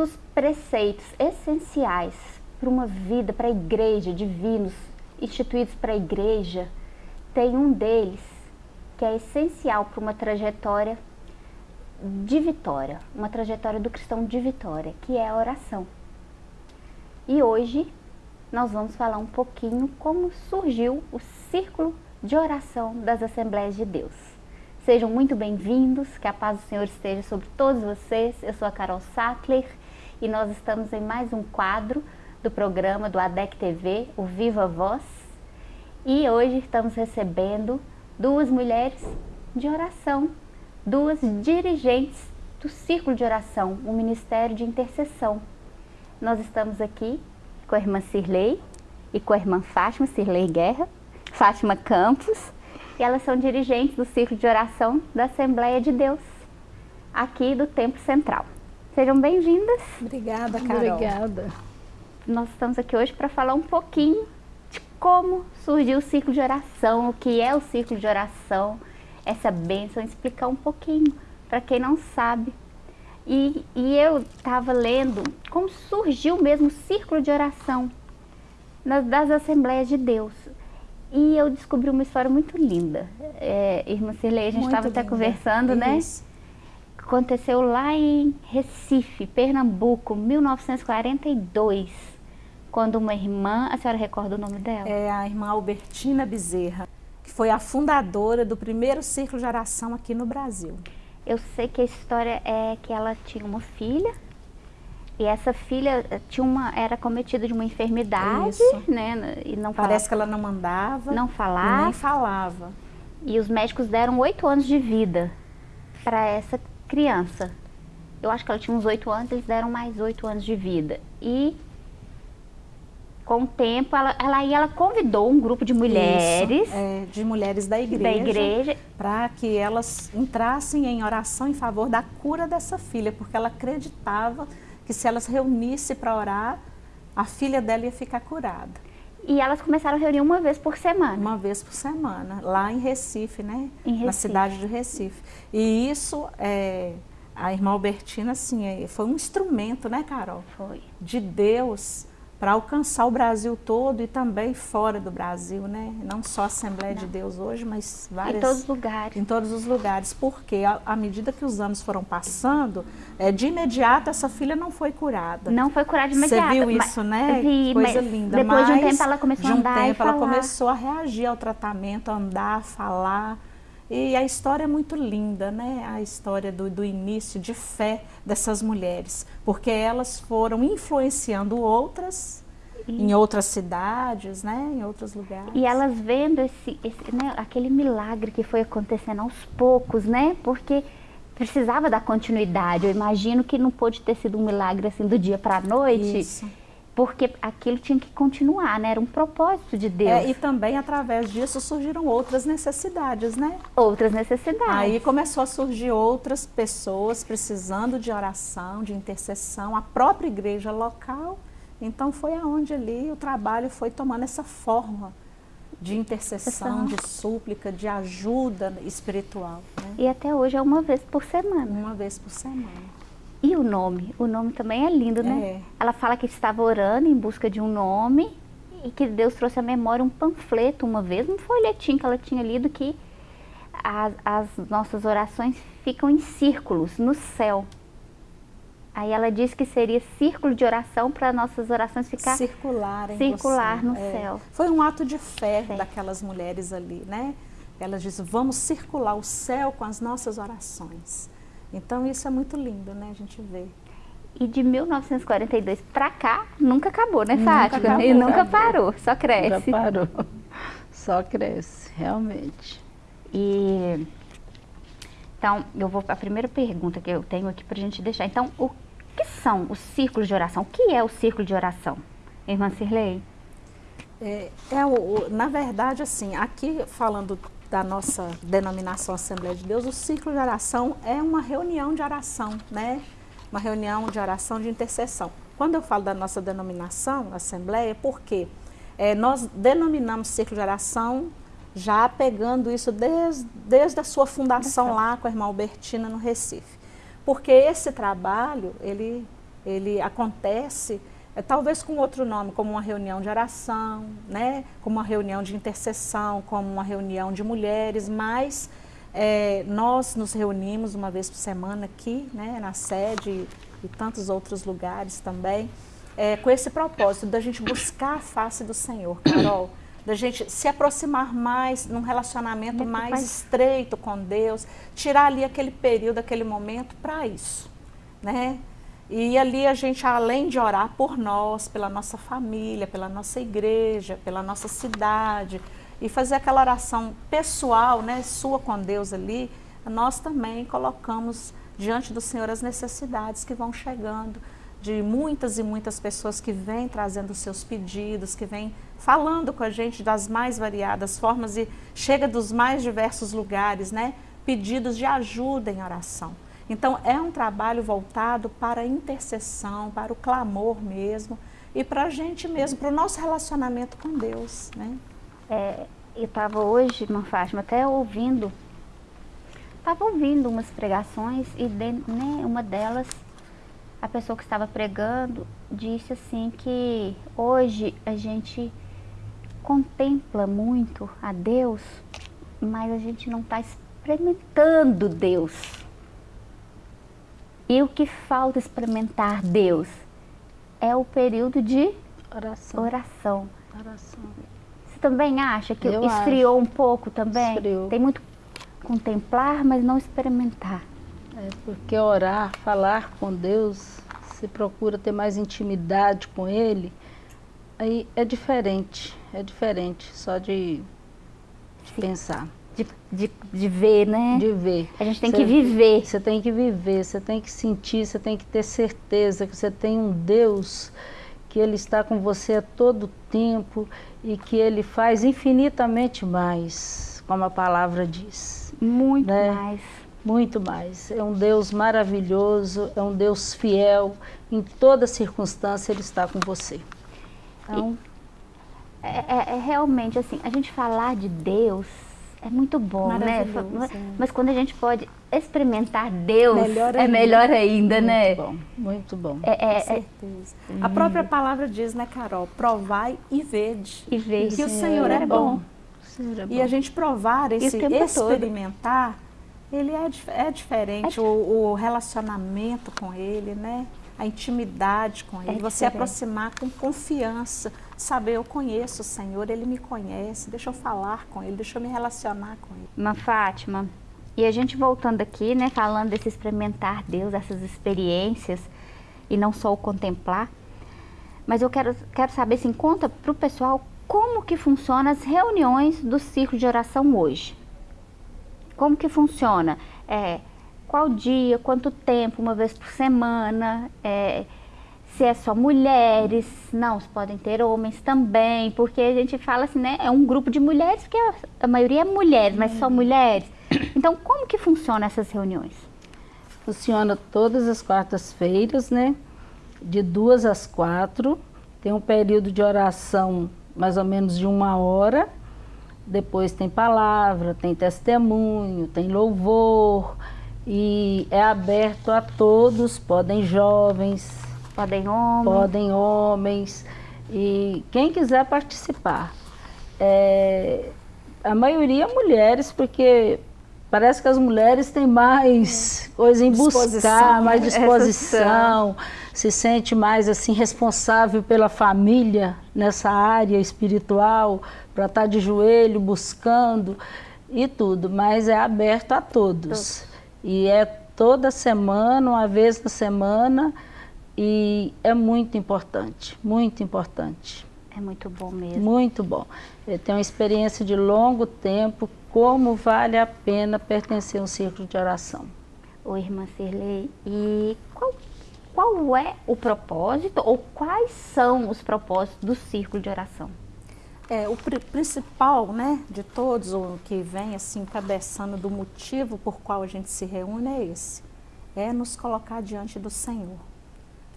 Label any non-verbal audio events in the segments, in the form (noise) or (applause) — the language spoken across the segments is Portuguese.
Os preceitos essenciais para uma vida, para a igreja, divinos, instituídos para a igreja, tem um deles que é essencial para uma trajetória de vitória, uma trajetória do cristão de vitória, que é a oração. E hoje nós vamos falar um pouquinho como surgiu o círculo de oração das Assembleias de Deus. Sejam muito bem-vindos, que a paz do Senhor esteja sobre todos vocês. Eu sou a Carol Sattler e nós estamos em mais um quadro do programa do ADEC TV, o Viva Voz. E hoje estamos recebendo duas mulheres de oração duas dirigentes do Círculo de Oração, o Ministério de Intercessão. Nós estamos aqui com a irmã Cirlei e com a irmã Fátima, Cirlei Guerra, Fátima Campos, e elas são dirigentes do Círculo de Oração da Assembleia de Deus, aqui do Templo Central. Sejam bem-vindas. Obrigada, Carol. Obrigada. Nós estamos aqui hoje para falar um pouquinho de como surgiu o Círculo de Oração, o que é o Círculo de Oração, essa bênção, explicar um pouquinho para quem não sabe. E, e eu estava lendo como surgiu mesmo o círculo de oração nas, das Assembleias de Deus. E eu descobri uma história muito linda. É, irmã Cirlei, a gente estava até conversando, né? Isso. Aconteceu lá em Recife, Pernambuco, 1942, quando uma irmã, a senhora recorda o nome dela? É a irmã Albertina Bezerra que foi a fundadora do primeiro círculo de oração aqui no Brasil. Eu sei que a história é que ela tinha uma filha e essa filha eh, tinha uma, era cometida de uma enfermidade, Isso. né? E não Parece que ela não mandava. Não falava. Nem falava. E os médicos deram oito anos de vida para essa criança. Eu acho que ela tinha uns oito anos, eles deram mais oito anos de vida. E com o tempo, ela, ela, ela convidou um grupo de mulheres. Isso, é, de mulheres da igreja. Da igreja. Para que elas entrassem em oração em favor da cura dessa filha, porque ela acreditava que se elas reunissem para orar, a filha dela ia ficar curada. E elas começaram a reunir uma vez por semana? Uma vez por semana, lá em Recife, né? Em Recife. Na cidade de Recife. E isso, é, a irmã Albertina, assim, é, foi um instrumento, né, Carol? Foi. De Deus para alcançar o Brasil todo e também fora do Brasil, né? Não só a Assembleia Não. de Deus hoje, mas várias... Em todos os lugares. Em todos os lugares, porque à medida que os anos foram passando, é, de imediato essa filha não foi curada. Não foi curada de imediato. Você viu isso, né? Vi, Coisa linda. Depois mas, de um tempo ela começou a andar De um tempo ela começou a reagir ao tratamento, a andar, a falar. E a história é muito linda, né? A história do, do início de fé dessas mulheres, porque elas foram influenciando outras em outras cidades, né? Em outros lugares. E elas vendo esse, esse né? aquele milagre que foi acontecendo aos poucos, né? Porque precisava dar continuidade. Eu imagino que não pôde ter sido um milagre assim do dia para a noite. Isso porque aquilo tinha que continuar, né? Era um propósito de Deus. É, e também através disso surgiram outras necessidades, né? Outras necessidades. Aí começou a surgir outras pessoas precisando de oração, de intercessão, a própria igreja local. Então foi aonde ali o trabalho foi tomando essa forma de intercessão, de súplica, de ajuda espiritual. Né? E até hoje é uma vez por semana. Uma vez por semana. E o nome? O nome também é lindo, né? É. Ela fala que estava orando em busca de um nome e que Deus trouxe à memória um panfleto uma vez, um folhetim que ela tinha lido que as, as nossas orações ficam em círculos no céu. Aí ela disse que seria círculo de oração para nossas orações ficar circular, circular no é. céu. Foi um ato de fé, fé daquelas mulheres ali, né? Elas dizem, vamos circular o céu com as nossas orações. Então isso é muito lindo, né? A gente vê. E de 1942 para cá, nunca acabou, né, Fátima? Nunca acabou, e nunca acabou. parou, só cresce. Nunca parou, (laughs) só cresce, realmente. E então, eu vou a primeira pergunta que eu tenho aqui para a gente deixar. Então, o que são os círculos de oração? O que é o círculo de oração, irmã Cirlei? É, é o, na verdade, assim, aqui falando da nossa denominação Assembleia de Deus, o ciclo de oração é uma reunião de oração, né? Uma reunião de oração de intercessão. Quando eu falo da nossa denominação, Assembleia, por quê? É, nós denominamos ciclo de oração já pegando isso desde, desde a sua fundação lá com a irmã Albertina no Recife. porque esse trabalho, ele, ele acontece é, talvez com outro nome, como uma reunião de oração, né? como uma reunião de intercessão, como uma reunião de mulheres, mas é, nós nos reunimos uma vez por semana aqui, né, na sede e tantos outros lugares também, é, com esse propósito da gente buscar a face do Senhor, Carol, da gente se aproximar mais num relacionamento mais estreito com Deus, tirar ali aquele período, aquele momento para isso, né? E ali a gente, além de orar por nós, pela nossa família, pela nossa igreja, pela nossa cidade, e fazer aquela oração pessoal, né, sua com Deus ali, nós também colocamos diante do Senhor as necessidades que vão chegando, de muitas e muitas pessoas que vêm trazendo seus pedidos, que vêm falando com a gente das mais variadas formas e chega dos mais diversos lugares, né? Pedidos de ajuda em oração. Então, é um trabalho voltado para a intercessão, para o clamor mesmo, e para a gente mesmo, para o nosso relacionamento com Deus. Né? É, eu estava hoje, irmã Fátima, até ouvindo, estava ouvindo umas pregações e de, né, uma delas, a pessoa que estava pregando, disse assim que hoje a gente contempla muito a Deus, mas a gente não está experimentando Deus. E o que falta experimentar Deus é o período de oração. oração. oração. Você também acha que Eu esfriou acho. um pouco também? Esfriou. Tem muito contemplar, mas não experimentar. É porque orar, falar com Deus, se procura ter mais intimidade com Ele, aí é diferente, é diferente só de, de pensar de, de, de ver, né? De ver. A gente tem cê, que viver. Você tem que viver, você tem que sentir, você tem que ter certeza que você tem um Deus que Ele está com você a todo tempo e que Ele faz infinitamente mais, como a palavra diz. Muito né? mais. Muito mais. É um Deus maravilhoso, é um Deus fiel. Em toda circunstância Ele está com você. Então, e, é, é, é realmente assim, a gente falar de Deus é muito bom, né? Mas quando a gente pode experimentar Deus, melhor é melhor ainda, muito né? Bom, muito bom. É, é, Com certeza. É... A própria palavra diz, né, Carol? Provai e vede. E vede. Que o Senhor é, é bom. Senhor é bom. E a gente provar, esse experimentar, todo. ele é, é diferente. É... O, o relacionamento com ele, né? a intimidade com Ele, é você aproximar com confiança, saber, eu conheço o Senhor, Ele me conhece, deixa eu falar com Ele, deixa eu me relacionar com Ele. Uma Fátima, e a gente voltando aqui, né, falando desse experimentar Deus, essas experiências, e não só o contemplar, mas eu quero, quero saber, assim, conta para o pessoal como que funciona as reuniões do ciclo de oração hoje. Como que funciona? É, qual dia, quanto tempo, uma vez por semana, é, se é só mulheres, não, se podem ter homens também, porque a gente fala assim, né, é um grupo de mulheres, porque a, maioria é mulheres, mas só mulheres. Então, como que funciona essas reuniões? Funciona todas as quartas-feiras, né, de duas às quatro, tem um período de oração mais ou menos de uma hora, depois tem palavra, tem testemunho, tem louvor, e é aberto a todos, podem jovens, podem homens, podem homens. E quem quiser participar. É, a maioria mulheres, porque parece que as mulheres têm mais coisa em buscar, mais (laughs) disposição, se sente mais assim responsável pela família nessa área espiritual, para estar de joelho buscando e tudo, mas é aberto a todos. E é toda semana, uma vez na semana, e é muito importante, muito importante. É muito bom mesmo. Muito bom. Eu tenho uma experiência de longo tempo, como vale a pena pertencer a um círculo de oração. Ô, irmã Cirlei, e qual, qual é o propósito ou quais são os propósitos do círculo de oração? É, o pr principal né, de todos, o que vem assim cabeçando do motivo por qual a gente se reúne é esse. É nos colocar diante do Senhor.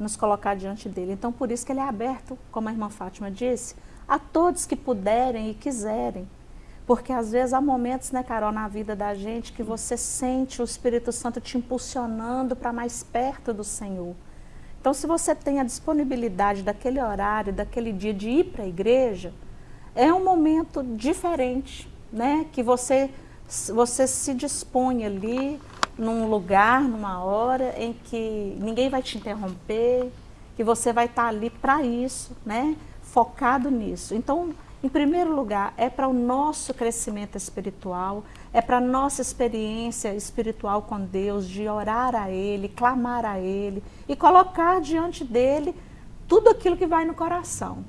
Nos colocar diante dele. Então, por isso que ele é aberto, como a irmã Fátima disse, a todos que puderem e quiserem. Porque às vezes há momentos, né, Carol, na vida da gente que você sente o Espírito Santo te impulsionando para mais perto do Senhor. Então, se você tem a disponibilidade daquele horário, daquele dia de ir para a igreja, é um momento diferente, né? Que você, você se dispõe ali num lugar, numa hora em que ninguém vai te interromper, que você vai estar ali para isso, né? Focado nisso. Então, em primeiro lugar, é para o nosso crescimento espiritual, é para a nossa experiência espiritual com Deus, de orar a Ele, clamar a Ele e colocar diante dEle tudo aquilo que vai no coração.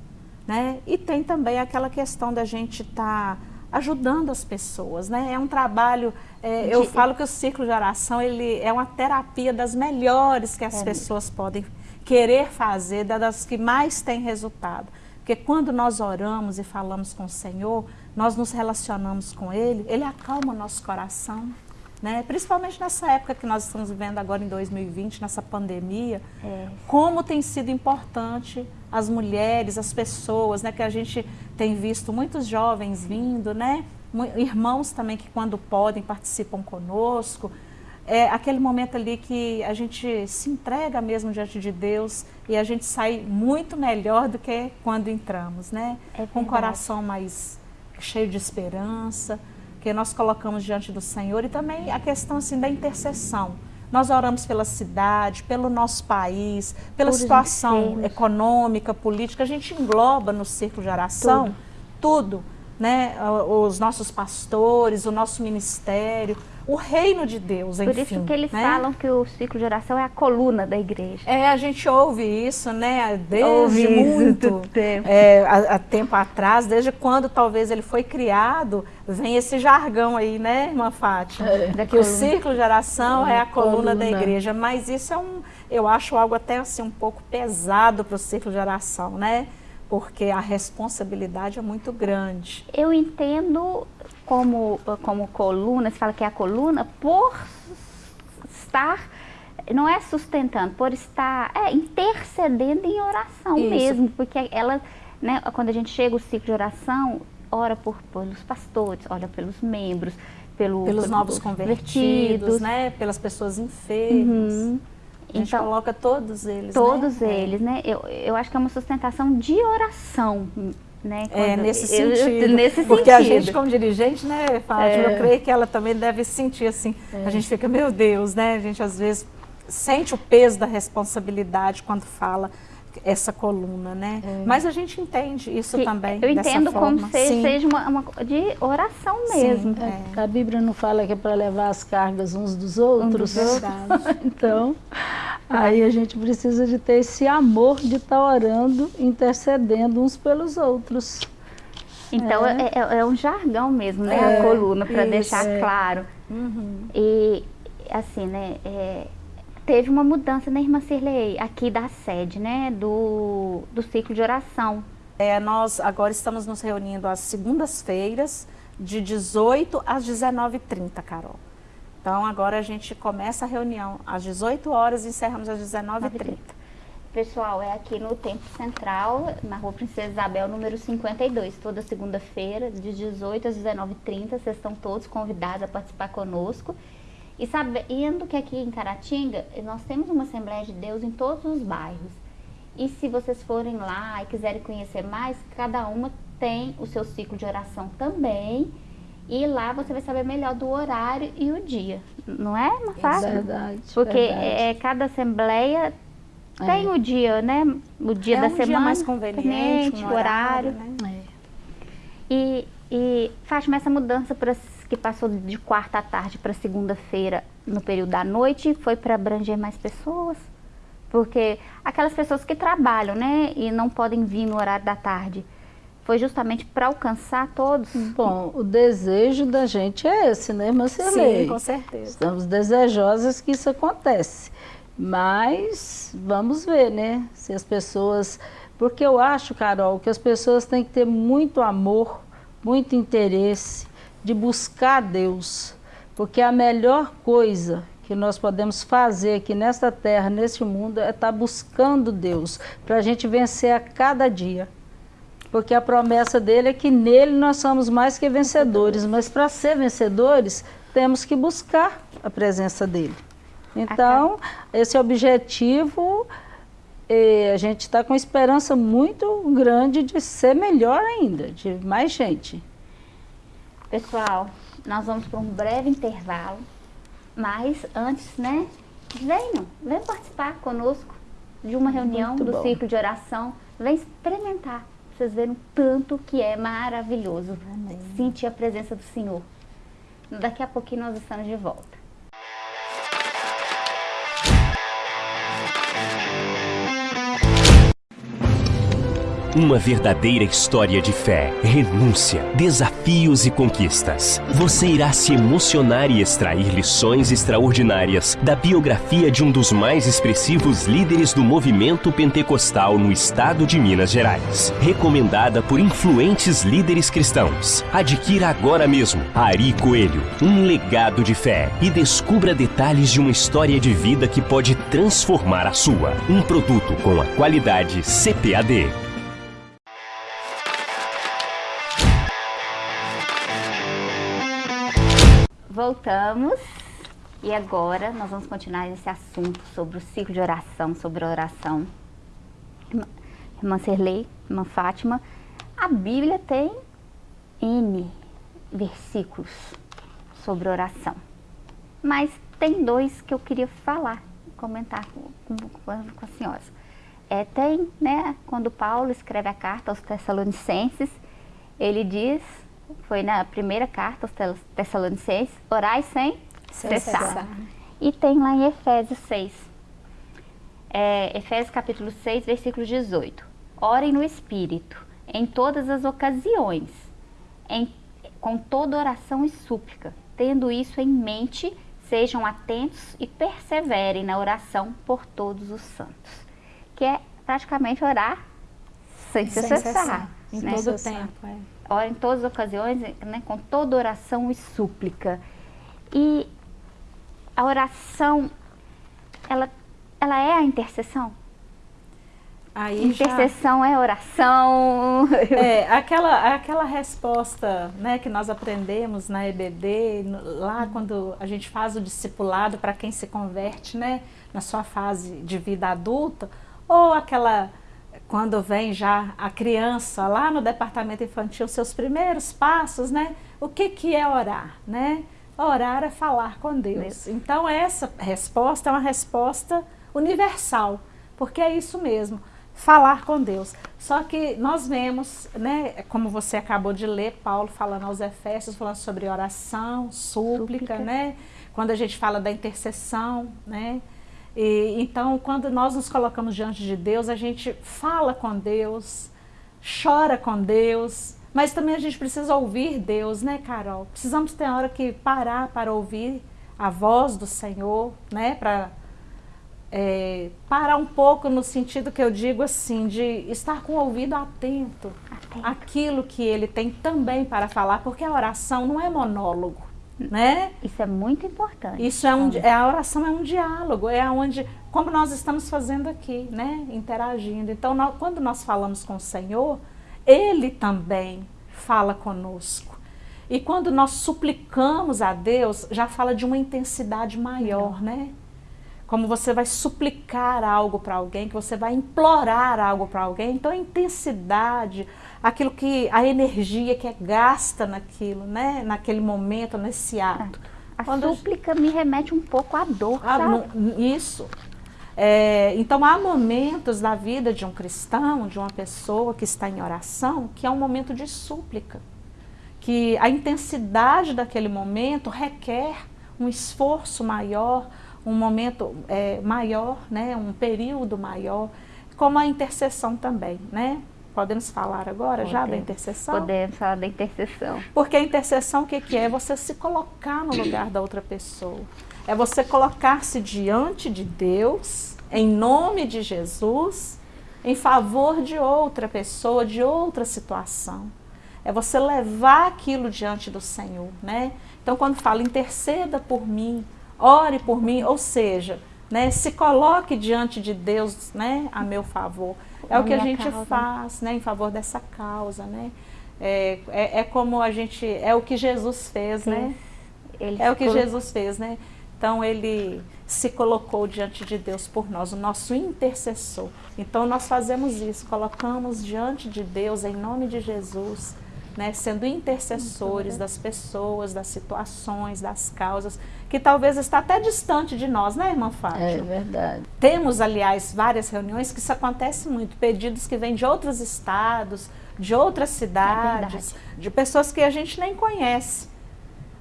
Né? E tem também aquela questão da gente estar tá ajudando as pessoas. Né? É um trabalho, é, eu falo que o ciclo de oração ele é uma terapia das melhores que as é. pessoas podem querer fazer, das que mais têm resultado. Porque quando nós oramos e falamos com o Senhor, nós nos relacionamos com Ele, Ele acalma o nosso coração. Né? Principalmente nessa época que nós estamos vivendo agora em 2020, nessa pandemia, é. como tem sido importante as mulheres, as pessoas, né? Que a gente tem visto muitos jovens vindo, né? Irmãos também que quando podem participam conosco, é aquele momento ali que a gente se entrega mesmo diante de Deus e a gente sai muito melhor do que quando entramos, né? É Com o coração mais cheio de esperança, que nós colocamos diante do Senhor e também a questão assim da intercessão. Nós oramos pela cidade, pelo nosso país, pela Por situação econômica, política, a gente engloba no círculo de oração tudo, tudo né? Os nossos pastores, o nosso ministério, o reino de Deus, enfim. Por isso que eles né? falam que o ciclo de oração é a coluna da igreja. É, a gente ouve isso, né, desde ouve muito tempo. É, há, há, tempo atrás, desde quando talvez ele foi criado, vem esse jargão aí, né, irmã Fátima? É, que coluna. o ciclo de oração é, é a coluna, coluna, da igreja, mas isso é um, eu acho algo até assim um pouco pesado para o ciclo de oração, né? Porque a responsabilidade é muito grande. Eu entendo como, como coluna, se fala que é a coluna, por estar, não é sustentando, por estar é, intercedendo em oração Isso. mesmo, porque ela, né, quando a gente chega o ciclo de oração, ora por, pelos pastores, ora pelos membros, pelo, pelos novos convertidos, né, pelas pessoas enfermas. Uhum. A gente então, coloca todos eles, Todos né? eles, né? Eu, eu acho que é uma sustentação de oração né? é, nesse sentido. Eu, nesse porque sentido. a gente, como dirigente, né, Fátima, é. eu creio que ela também deve sentir assim. É. A gente fica, meu Deus, né? A gente às vezes sente o peso da responsabilidade quando fala essa coluna, né? É. Mas a gente entende isso que também. Eu entendo como se seja uma, uma, de oração mesmo. Sim, é. A Bíblia não fala que é para levar as cargas uns dos outros. Um dos (laughs) então, Aí a gente precisa de ter esse amor de estar tá orando, intercedendo uns pelos outros. Então é, é, é, é um jargão mesmo, né? É, a coluna, para deixar é. claro. Uhum. E assim, né? É, teve uma mudança na Irmã Cirlei, aqui da sede, né? Do, do ciclo de oração. É, nós agora estamos nos reunindo às segundas-feiras, de 18 às 19h30, Carol. Então agora a gente começa a reunião às 18 horas e encerramos às 19h30. Pessoal, é aqui no Templo Central, na Rua Princesa Isabel, número 52, toda segunda-feira, de 18 às 19h30. Vocês estão todos convidados a participar conosco. E sabendo que aqui em Caratinga, nós temos uma Assembleia de Deus em todos os bairros. E se vocês forem lá e quiserem conhecer mais, cada uma tem o seu ciclo de oração também e lá você vai saber melhor do horário e o dia, não é, Mafá? Verdade. Porque verdade. É, cada assembleia tem é. o dia, né? O dia é da um semana. Dia mais conveniente, um horário. horário né? É. E, e Fátima, essa mudança pra, que passou de quarta à tarde para segunda-feira no período da noite foi para abranger mais pessoas? Porque aquelas pessoas que trabalham, né? E não podem vir no horário da tarde foi justamente para alcançar todos? Bom, o desejo da gente é esse, né, Marcelei? Sim, com certeza. Estamos desejosas que isso acontece. Mas vamos ver, né, se as pessoas... Porque eu acho, Carol, que as pessoas têm que ter muito amor, muito interesse de buscar Deus. Porque a melhor coisa que nós podemos fazer aqui nesta terra, neste mundo, é estar buscando Deus, para a gente vencer a cada dia. Porque a promessa dele é que nele nós somos mais que vencedores, mas para ser vencedores temos que buscar a presença dele. Então, esse objetivo, eh, a gente está com esperança muito grande de ser melhor ainda, de mais gente. Pessoal, nós vamos para um breve intervalo, mas antes, né, venham, venham participar conosco de uma reunião muito do bom. ciclo de oração, vem experimentar, vocês verem tanto que é maravilhoso Amém. sentir a presença do Senhor. Daqui a pouquinho nós estamos de volta. Uma verdadeira história de fé, renúncia, desafios e conquistas. Você irá se emocionar e extrair lições extraordinárias da biografia de um dos mais expressivos líderes do movimento pentecostal no estado de Minas Gerais. Recomendada por influentes líderes cristãos. Adquira agora mesmo Ari Coelho, um legado de fé e descubra detalhes de uma história de vida que pode transformar a sua. Um produto com a qualidade CPAD. Voltamos e agora nós vamos continuar esse assunto sobre o ciclo de oração, sobre a oração. Irmã Serlei, irmã Fátima, a Bíblia tem N versículos sobre oração, mas tem dois que eu queria falar, comentar com, com, com as senhoras. É, tem, né, quando Paulo escreve a carta aos Tessalonicenses, ele diz foi na primeira carta aos Tessalonicenses, orai sem, sem cessar. cessar. E tem lá em Efésios 6, é, Efésios capítulo 6, versículo 18. Orem no Espírito, em todas as ocasiões, em, com toda oração e súplica. Tendo isso em mente, sejam atentos e perseverem na oração por todos os santos. Que é praticamente orar sem, sem cessar. cessar. Em né? todo o tempo, é ora em todas as ocasiões, né, com toda oração e súplica. E a oração, ela, ela é a intercessão? Aí intercessão já... é oração. (laughs) É, aquela, aquela resposta né, que nós aprendemos na EBD, lá quando a gente faz o discipulado para quem se converte né, na sua fase de vida adulta, ou aquela quando vem já a criança lá no departamento infantil, seus primeiros passos, né? O que, que é orar, né? Orar é falar com Deus. Então essa resposta é uma resposta universal, porque é isso mesmo, falar com Deus. Só que nós vemos, né, como você acabou de ler, Paulo falando aos Efésios, falando sobre oração, súplica, súplica. né? Quando a gente fala da intercessão, né? E, então, quando nós nos colocamos diante de Deus, a gente fala com Deus, chora com Deus, mas também a gente precisa ouvir Deus, né, Carol? Precisamos ter hora que parar para ouvir a voz do Senhor, né, para é, parar um pouco no sentido que eu digo assim, de estar com o ouvido atento, atento. àquilo que Ele tem também para falar, porque a oração não é monólogo né? Isso é muito importante. Isso é um, é, a oração é um diálogo, é onde, como nós estamos fazendo aqui, né? Interagindo. Então, nós, quando nós falamos com o Senhor, Ele também fala conosco. E quando nós suplicamos a Deus, já fala de uma intensidade maior, né? Como você vai suplicar algo para alguém, que você vai implorar algo para alguém. Então, a intensidade, aquilo que a energia que é gasta naquilo, né? Naquele momento, nesse ato. A Quando súplica me remete um pouco à dor, ah, Isso. É, então há momentos na vida de um cristão, de uma pessoa que está em oração, que é um momento de súplica. Que a intensidade daquele momento requer um esforço maior, um momento é, maior, né, um período maior, como a intercessão também, né? Podemos falar agora Podemos. já da intercessão? Podemos falar da intercessão. Porque a intercessão o que, que é? É você se colocar no lugar da outra pessoa. É você colocar-se diante de Deus, em nome de Jesus, em favor de outra pessoa, de outra situação. É você levar aquilo diante do Senhor, né? Então, quando fala interceda por mim, ore por mim, ou seja, né? Se coloque diante de Deus, né? A meu favor. É o que a gente causa. faz, né? Em favor dessa causa, né? É, é, é, como a gente, é o que Jesus fez, Sim. né? Ele é o que Jesus fez, né? Então ele se colocou diante de Deus por nós, o nosso intercessor. Então nós fazemos isso, colocamos diante de Deus em nome de Jesus, né, sendo intercessores das pessoas, das situações, das causas, que talvez está até distante de nós, né, irmã Fátima? É verdade. Temos, aliás, várias reuniões que isso acontece muito, pedidos que vêm de outros estados, de outras cidades, é de pessoas que a gente nem conhece.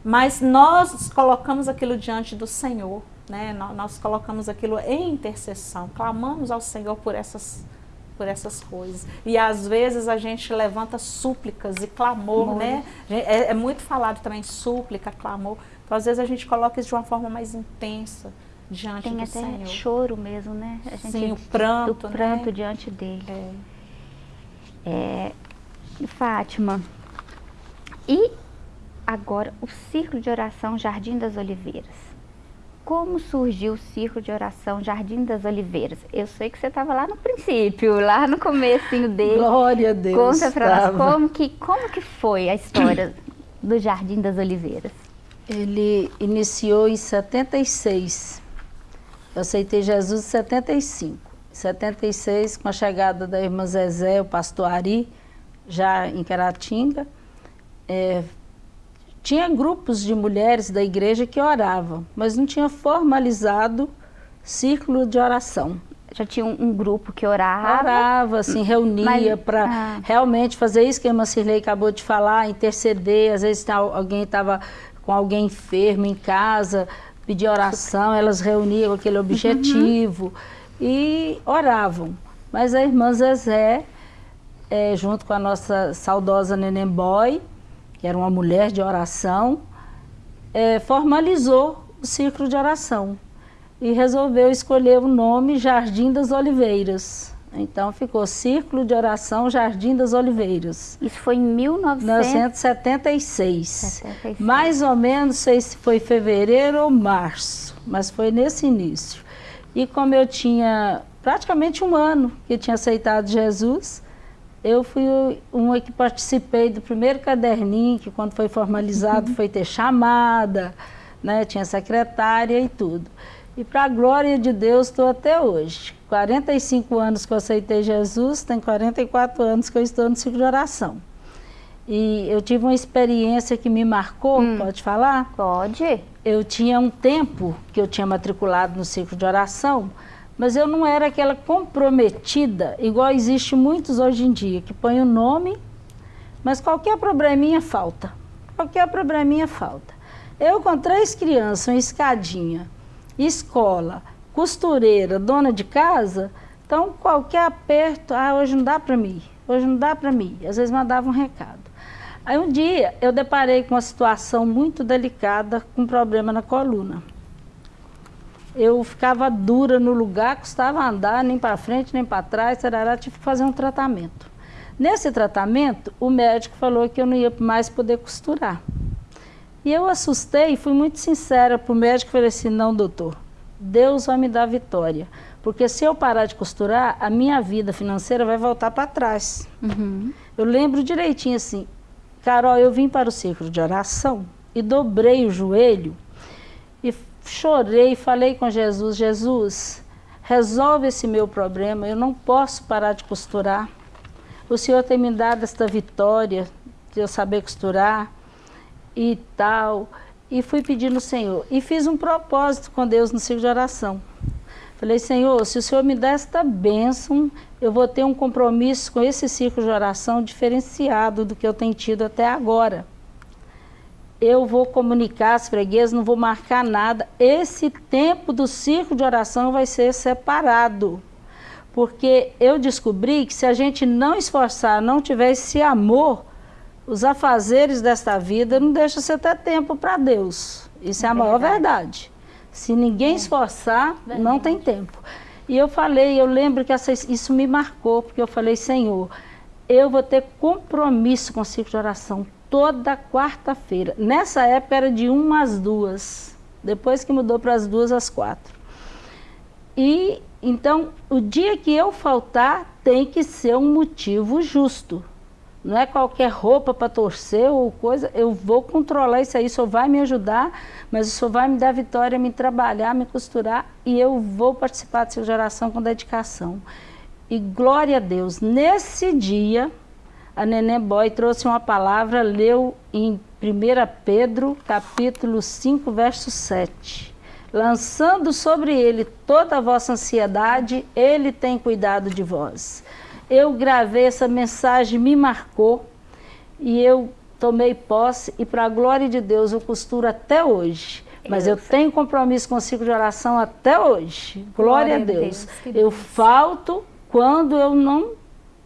Mas nós colocamos aquilo diante do Senhor, né? Nós, nós, colocamos aquilo em intercessão, clamamos ao Senhor por essas, por essas coisas. E às vezes a gente levanta súplicas e clamor, né? É, é, muito falado também súplica, clamor. Então às vezes a gente coloca isso de uma forma mais intensa diante Tem do até Senhor. choro mesmo, né? A gente, Sim, o pranto, o pranto né? diante dele. É. é. Fátima, e agora o círculo de oração Jardim das Oliveiras. Como surgiu o círculo de oração Jardim das Oliveiras? Eu sei que você estava lá no princípio, lá no comecinho dele. Glória a Deus. Conta para nós como que, como que foi a história do Jardim das Oliveiras. Ele iniciou em 76. Eu aceitei Jesus em 75. Em 76, com a chegada da irmã Zezé, o pastor Ari, já em Caratinga, é, tinha grupos de mulheres da igreja que oravam, mas não tinha formalizado círculo de oração. Já tinha um, um grupo que orava? Orava, assim, reunia para ah. realmente fazer isso que a irmã Cirlei acabou de falar, interceder. Às vezes alguém estava com alguém enfermo em casa, pedir oração, elas reuniam aquele objetivo uhum. e oravam. Mas a irmã Zezé, é, junto com a nossa saudosa Neném Boy, que era uma mulher de oração, é, formalizou o círculo de oração e resolveu escolher o nome Jardim das Oliveiras. Então ficou Círculo de Oração Jardim das Oliveiras. Isso foi em 1976. 76. Mais ou menos, sei se foi fevereiro ou março, mas foi nesse início. E como eu tinha praticamente um ano que tinha aceitado Jesus, eu fui uma que participei do primeiro caderninho, que quando foi formalizado uhum. foi ter chamada, né? tinha secretária e tudo. E para a glória de Deus estou até hoje. 45 anos que eu aceitei Jesus, tem 44 anos que eu estou no ciclo de oração. E eu tive uma experiência que me marcou, hum. pode falar? Pode. Eu tinha um tempo que eu tinha matriculado no ciclo de oração, mas eu não era aquela comprometida, igual existe muitos hoje em dia, que põe o nome, mas qualquer probleminha falta. Qualquer probleminha falta. Eu com três crianças, uma escadinha, escola, costureira, dona de casa, então qualquer aperto, ah, hoje não dá para mim, hoje não dá para mim. Às vezes mandava um recado. Aí um dia eu deparei com uma situação muito delicada, com um problema na coluna eu ficava dura no lugar, custava andar nem para frente nem para trás, tarará, tive que fazer um tratamento. Nesse tratamento, o médico falou que eu não ia mais poder costurar. E eu assustei e fui muito sincera para o médico e falei assim, não doutor, Deus vai me dar vitória. Porque se eu parar de costurar, a minha vida financeira vai voltar para trás. Uhum. Eu lembro direitinho assim, Carol, eu vim para o círculo de oração e dobrei o joelho chorei, falei com Jesus, Jesus, resolve esse meu problema, eu não posso parar de costurar. O Senhor tem me dado esta vitória de eu saber costurar e tal. E fui pedindo ao Senhor. E fiz um propósito com Deus no ciclo de oração. Falei, Senhor, se o Senhor me der esta bênção, eu vou ter um compromisso com esse ciclo de oração diferenciado do que eu tenho tido até agora eu vou comunicar às freguesas, não vou marcar nada. Esse tempo do círculo de oração vai ser separado. Porque eu descobri que se a gente não esforçar, não tiver esse amor, os afazeres desta vida não deixa você ter tempo para Deus. Isso é, é a maior verdade. Se ninguém é. esforçar, verdade. não tem tempo. E eu falei, eu lembro que essa, isso me marcou, porque eu falei, Senhor, eu vou ter compromisso com o ciclo de oração toda quarta-feira. Nessa época era de uma às duas, depois que mudou para as duas às quatro. E então, o dia que eu faltar, tem que ser um motivo justo. Não é qualquer roupa para torcer ou coisa. Eu vou controlar isso aí, o senhor vai me ajudar, mas o senhor vai me dar vitória, me trabalhar, me costurar e eu vou participar dessa geração com dedicação. E glória a Deus, nesse dia, a Neném Boy trouxe uma palavra, leu em 1 Pedro, capítulo 5, verso 7. Lançando sobre ele toda a vossa ansiedade, ele tem cuidado de vós. Eu gravei essa mensagem, me marcou e eu tomei posse e para a glória de Deus eu costuro até hoje. Mas eu tenho compromisso com o ciclo de oração até hoje. Glória, glória a Deus. Deus eu falto quando eu não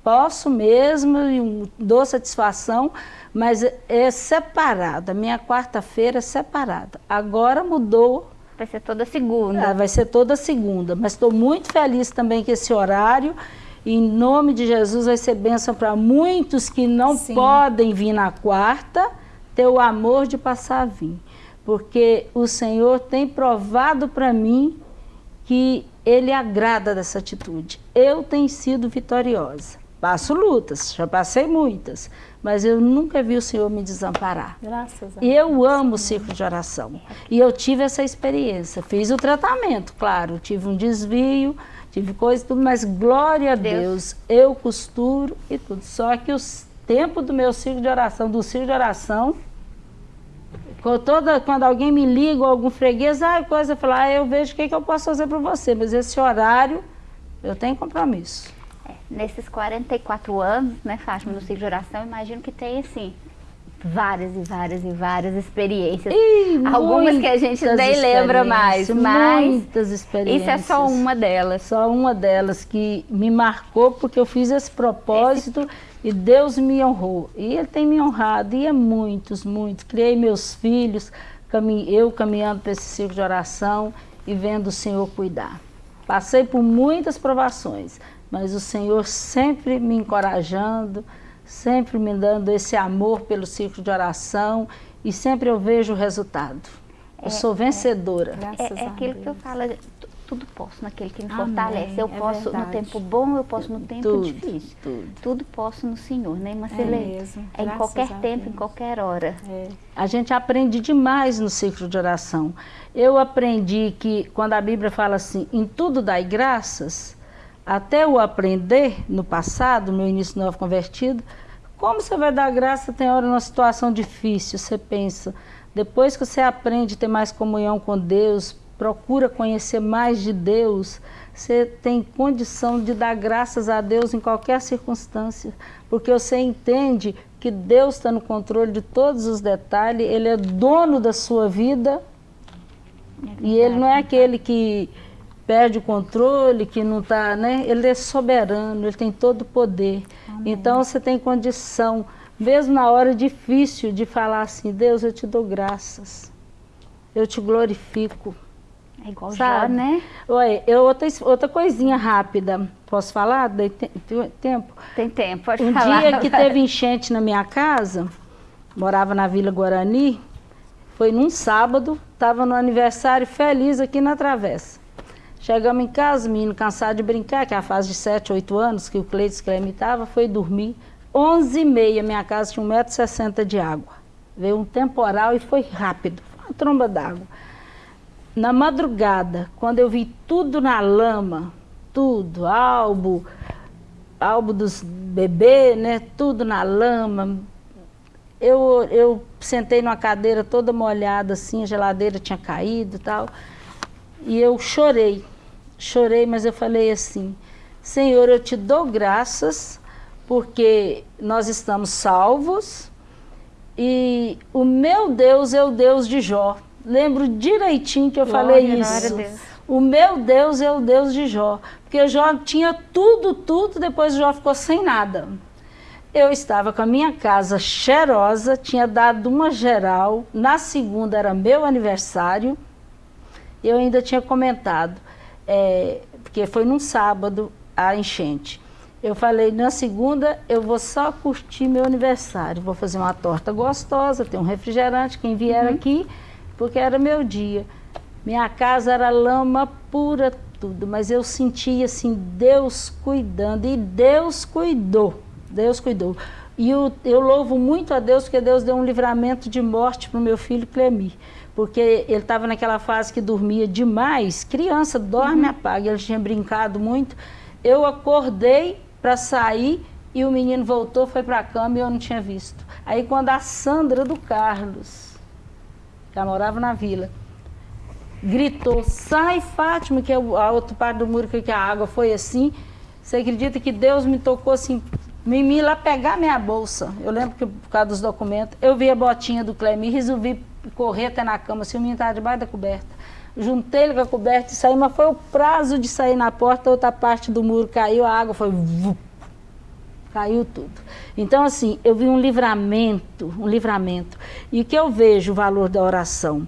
posso mesmo e dou satisfação, mas é separada. Minha quarta-feira é separada. Agora mudou. Vai ser toda segunda. É, vai ser toda segunda. Mas estou muito feliz também que esse horário, em nome de Jesus, vai ser bênção para muitos que não Sim. podem vir na quarta, ter o amor de passar a vir. Porque o Senhor tem provado para mim que Ele agrada dessa atitude. Eu tenho sido vitoriosa. Passo lutas, já passei muitas, mas eu nunca vi o Senhor me desamparar. Graças a Deus. E eu amo o ciclo de oração. E eu tive essa experiência. Fiz o tratamento, claro, tive um desvio, tive coisa e tudo, mas glória a Deus. Deus, eu costuro e tudo. Só que o tempo do meu ciclo de oração, do ciclo de oração, toda, quando alguém me liga ou algum freguês, ah, coisa, eu falo, ah, eu vejo o que, que eu posso fazer para você, mas esse horário eu tenho compromisso nesses 44 anos, né, Fátima, no ciclo de oração, imagino que tem, assim, várias e várias e várias experiências. Ih, Algumas que a gente nem lembra mais, mas muitas experiências. Isso é só uma delas. Só uma delas que me marcou porque eu fiz esse propósito esse... e Deus me honrou. E Ele tem me honrado, e é muitos, muitos. Criei meus filhos, eu caminhando para esse ciclo de oração e vendo o Senhor cuidar. Passei por muitas provações, mas o Senhor sempre me encorajando, sempre me dando esse amor pelo ciclo de oração e sempre eu vejo o resultado. Eu é, sou vencedora. É, é, é aquilo que eu falo, tudo posso naquele que me Amém, fortalece. Eu é posso verdade. no tempo bom, eu posso no tempo tudo, difícil. Tudo. tudo posso no Senhor, né, Marcelene? É. É em qualquer tempo, em qualquer hora. É. A gente aprende demais no ciclo de oração. Eu aprendi que quando a Bíblia fala assim, em tudo dai graças, até o aprender no passado, no início novo convertido, como você vai dar graça tem hora numa situação difícil, você pensa, depois que você aprende a ter mais comunhão com Deus, procura conhecer mais de Deus, você tem condição de dar graças a Deus em qualquer circunstância, porque você entende que Deus está no controle de todos os detalhes, Ele é dono da sua vida, é e Ele não é aquele que perde o controle, que não está, né? Ele é soberano, ele tem todo o poder. Amém. Então você tem condição, mesmo na hora difícil, de falar assim, Deus, eu te dou graças, eu te glorifico. É igual Sabe? já, né? Oi, eu, outra, outra coisinha rápida, posso falar? Tem tempo? Tem tempo, pode um falar. Um dia que teve (laughs) enchente na minha casa, morava na Vila Guarani, foi num sábado, estava no aniversário feliz aqui na Travessa. Chegamos em casa, menino cansado de brincar, que é a fase de 7, 8 anos, que o Cleiton que foi dormir. 11 e meia, minha casa tinha 1,60m de água. Veio um temporal e foi rápido, foi uma tromba d'água. Na madrugada, quando eu vi tudo na lama, tudo, álbum, álbum dos bebês, né, tudo na lama, eu, eu sentei numa cadeira toda molhada assim, a geladeira tinha caído e tal, e eu chorei chorei, mas eu falei assim: Senhor, eu te dou graças porque nós estamos salvos e o meu Deus é o Deus de Jó. Lembro direitinho que eu Glória, falei isso. O meu Deus é o Deus de Jó. Porque Jó tinha tudo, tudo, depois Jó ficou sem nada. Eu estava com a minha casa cheirosa, tinha dado uma geral. Na segunda era meu aniversário. Eu ainda tinha comentado é, porque foi num sábado a enchente. Eu falei, na segunda eu vou só curtir meu aniversário, vou fazer uma torta gostosa, tem um refrigerante, quem vier uhum. aqui, porque era meu dia. Minha casa era lama pura, tudo, mas eu senti assim, Deus cuidando, e Deus cuidou, Deus cuidou. E eu, eu louvo muito a Deus, porque Deus deu um livramento de morte para o meu filho Clemir porque ele estava naquela fase que dormia demais, criança dorme, uhum. apaga, ele tinha brincado muito. Eu acordei para sair e o menino voltou, foi para a cama e eu não tinha visto. Aí quando a Sandra do Carlos, que ela morava na vila, gritou, sai Fátima, que é a outra parte do muro que a água foi assim, você acredita que Deus me tocou assim, me, me lá pegar minha bolsa. Eu lembro que por causa dos documentos, eu vi a botinha do Clemir, resolvi correr até na cama, se o menino estava debaixo da coberta. Juntei ele com a coberta e saí, mas foi o prazo de sair na porta, outra parte do muro caiu, a água foi... caiu tudo. Então, assim, eu vi um livramento, um livramento. E o que eu vejo o valor da oração?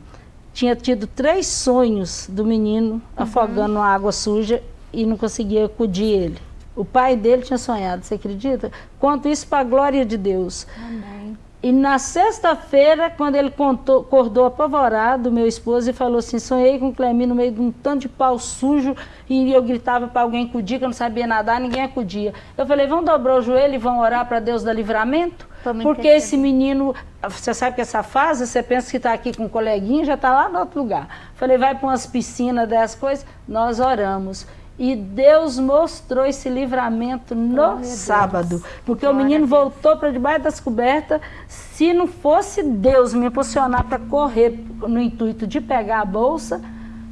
Tinha tido três sonhos do menino uhum. afogando na água suja e não conseguia acudir ele. O pai dele tinha sonhado, você acredita? Quanto isso para a glória de Deus. Amém. E na sexta-feira, quando ele contou, acordou apavorado, meu esposo, e falou assim, sonhei com o Clemir no meio de um tanto de pau sujo, e eu gritava para alguém acudir, que eu não sabia nadar, ninguém acudia. Eu falei, vão dobrar o joelho e vão orar para Deus dar livramento? Porque esse menino, você sabe que essa fase, você pensa que está aqui com um coleguinha, já está lá no outro lugar. Falei, vai para umas piscinas dessas coisas, nós oramos. E Deus mostrou esse livramento no sábado. Porque Glória o menino voltou para debaixo das cobertas. Se não fosse Deus me impulsionar para correr no intuito de pegar a bolsa,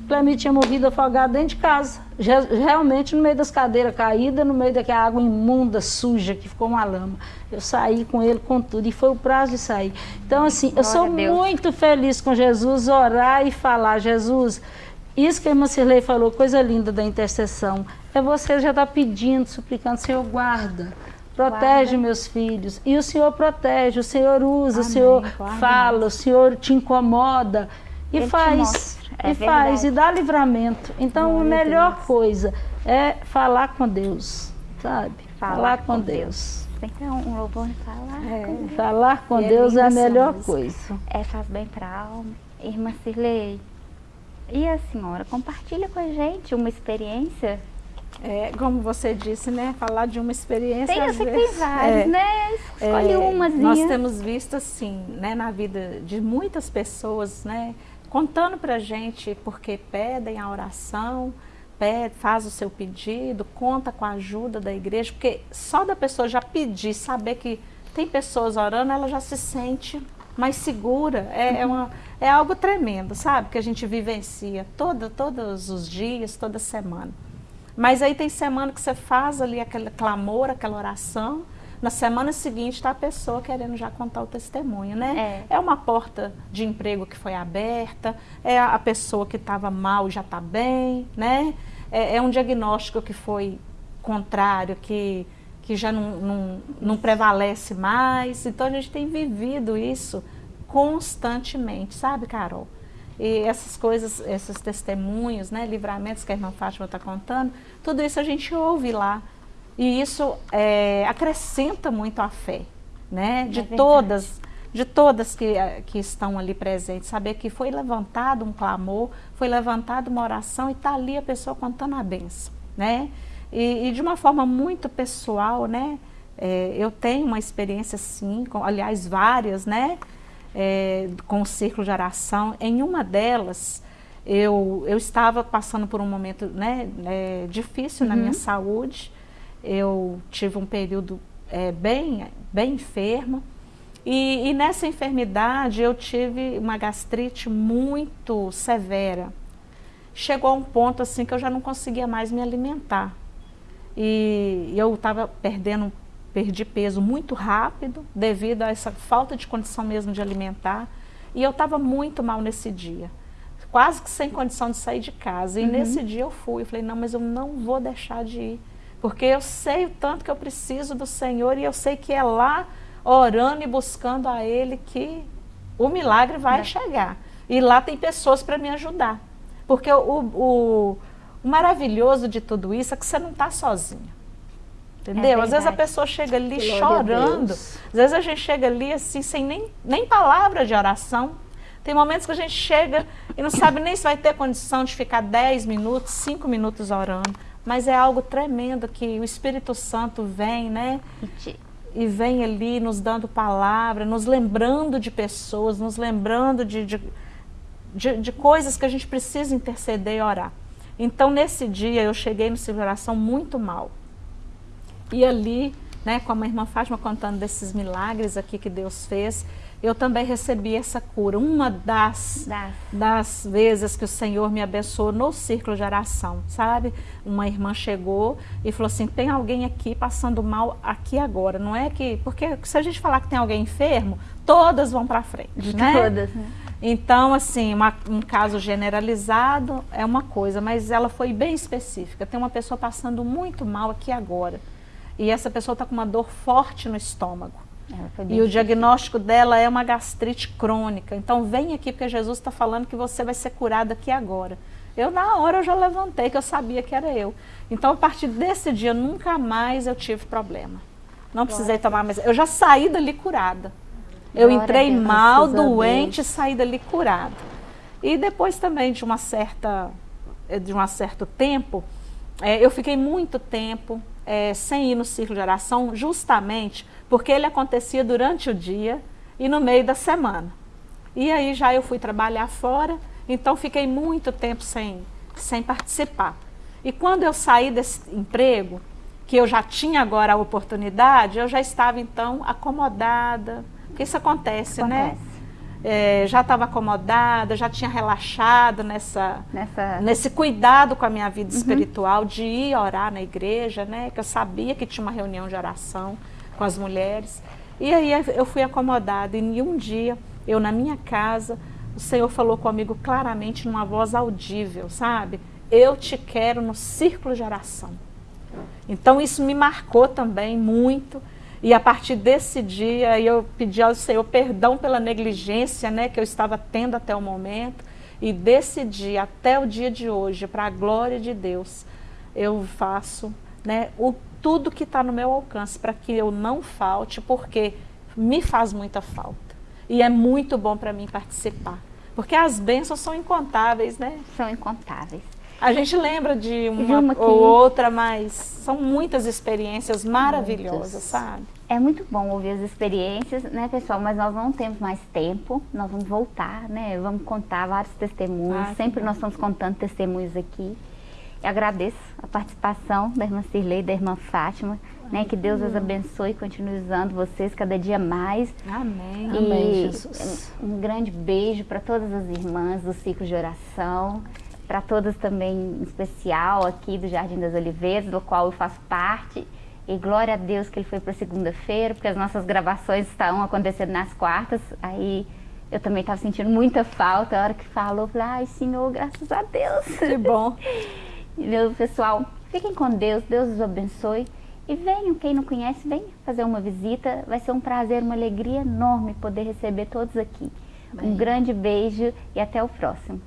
Clemir tinha morrido afogado dentro de casa. Realmente no meio das cadeiras caídas, no meio daquela água imunda, suja, que ficou uma lama. Eu saí com ele com tudo. E foi o prazo de sair. Então, assim, Glória eu sou muito feliz com Jesus, orar e falar, Jesus isso que a irmã Cirlei falou, coisa linda da intercessão, é você já estar tá pedindo, suplicando, Senhor, guarda, protege guarda. meus filhos. E o Senhor protege, o Senhor usa, Amém. o Senhor guarda fala, o Senhor te incomoda e Ele faz. É e verdade. faz, e dá livramento. Então, Glória a melhor Deus. coisa é falar com Deus, sabe? Falar, falar com, com Deus. Deus. Tem que ter um louvor falar é. com Deus. Falar com e Deus é a melhor coisa. É, faz bem para a alma. Irmã Cirlei, e a senhora compartilha com a gente uma experiência? É, como você disse, né? Falar de uma experiência. Tem, eu sei tem várias, é, né? Escolhe é, uma. Nós temos visto assim, né, na vida de muitas pessoas, né? Contando pra gente porque pedem a oração, pede, faz o seu pedido, conta com a ajuda da igreja, porque só da pessoa já pedir, saber que tem pessoas orando, ela já se sente mais segura. É, é, uma, é algo tremendo, sabe? Que a gente vivencia todo, todos os dias, toda semana. Mas aí tem semana que você faz ali aquele clamor, aquela oração. Na semana seguinte está a pessoa querendo já contar o testemunho, né? É. é uma porta de emprego que foi aberta, é a pessoa que estava mal já está bem, né? É, é um diagnóstico que foi contrário, que que já não, não, não, prevalece mais. Então a gente tem vivido isso constantemente, sabe, Carol? E essas coisas, esses testemunhos, né, livramentos que a irmã Fátima está contando, tudo isso a gente ouve lá. E isso é, acrescenta muito a fé, né, de é todas de todas que, que estão ali presentes, saber que foi levantado um clamor, foi levantada uma oração e está ali a pessoa contando a benção, né? E, e, de uma forma muito pessoal, né? É, eu tenho uma experiência sim, com, aliás, várias, né? É, com o círculo de oração. Em uma delas, eu, eu estava passando por um momento né, é, difícil uhum. na minha uhum. saúde. Eu tive um período é, bem, bem enferma. E, e nessa enfermidade eu tive uma gastrite muito severa. Chegou a um ponto assim que eu já não conseguia mais me alimentar. E eu estava perdendo, perdi peso muito rápido devido a essa falta de condição mesmo de alimentar. E eu estava muito mal nesse dia, quase que sem condição de sair de casa. E uhum. nesse dia eu fui, eu falei, não, mas eu não vou deixar de ir. Porque eu sei o tanto que eu preciso do Senhor e eu sei que é lá, orando e buscando a Ele, que o milagre vai é. chegar. E lá tem pessoas para me ajudar. Porque o, o, o maravilhoso de tudo isso é que você não está sozinha. Entendeu? É às vezes a pessoa chega ali Glória chorando, às vezes a gente chega ali assim, sem nem, nem palavra de oração. Tem momentos que a gente chega e não sabe nem se vai ter condição de ficar 10 minutos, 5 minutos orando. Mas é algo tremendo que o Espírito Santo vem, né? E vem ali nos dando palavra, nos lembrando de pessoas, nos lembrando de, de, de, de coisas que a gente precisa interceder e orar. Então, nesse dia, eu cheguei no oração muito mal. E ali, né, com a minha irmã Fátima contando desses milagres aqui que Deus fez, eu também recebi essa cura. Uma das, das, das. vezes que o Senhor me abençoou no círculo de oração, sabe? Uma irmã chegou e falou assim, tem alguém aqui passando mal aqui agora. Não é que... Porque se a gente falar que tem alguém enfermo, todas vão para frente, (laughs) né? Todas, né? Então, assim, uma, um caso generalizado é uma coisa, mas ela foi bem específica. Tem uma pessoa passando muito mal aqui agora. E essa pessoa está com uma dor forte no estômago. E o diagnóstico dela é uma gastrite crônica. Então vem aqui porque Jesus está falando que você vai ser curada aqui agora. Eu na hora eu já levantei que eu sabia que era eu. Então a partir desse dia nunca mais eu tive problema. Não precisei tomar mais. Eu já saí dali curada. Eu entrei mal, doente, e saí dali curada. E depois também de uma certa de um certo tempo, é, eu fiquei muito tempo é, sem ir no círculo de oração, justamente porque ele acontecia durante o dia e no meio da semana. E aí já eu fui trabalhar fora, então fiquei muito tempo sem, sem participar. E quando eu saí desse emprego, que eu já tinha agora a oportunidade, eu já estava então acomodada, porque isso acontece, né? acontece. né? É, já estava acomodada, já tinha relaxado nessa, nessa, nesse cuidado com a minha vida uhum. espiritual, de ir orar na igreja, né? Que eu sabia que tinha uma reunião de oração com as mulheres. E aí eu fui acomodada e um dia, eu na minha casa, o Senhor falou comigo claramente numa voz audível, sabe? Eu te quero no círculo de oração. Então isso me marcou também muito. E a partir desse dia eu pedi ao Senhor perdão pela negligência né, que eu estava tendo até o momento. E desse dia até o dia de hoje, para a glória de Deus, eu faço né, o tudo que está no meu alcance para que eu não falte, porque me faz muita falta. E é muito bom para mim participar. Porque as bênçãos são incontáveis, né? São incontáveis. A gente lembra de uma, uma ou outra, mas são muitas experiências maravilhosas, Muitas. sabe? É muito bom ouvir as experiências, né, pessoal? Mas nós não temos mais tempo, nós vamos voltar, né? Vamos contar vários testemunhos. Ah, Sempre nós estamos contando testemunhos aqui. Eu agradeço a participação da irmã Cirlei e da irmã Fátima. Né, que Deus os abençoe e continue usando vocês cada dia mais. Amém. E Amém, Jesus. Um grande beijo para todas as irmãs do ciclo de oração, para todas também em especial aqui do Jardim das Oliveiras, do qual eu faço parte. E glória a Deus que ele foi para segunda-feira, porque as nossas gravações estão acontecendo nas quartas. Aí eu também estava sentindo muita falta. A hora que falou, eu falei, ai Senhor, graças a Deus. Que bom. (laughs) Meu pessoal, fiquem com Deus, Deus os abençoe. E venham, quem não conhece, venha fazer uma visita. Vai ser um prazer, uma alegria enorme poder receber todos aqui. Bem. Um grande beijo e até o próximo.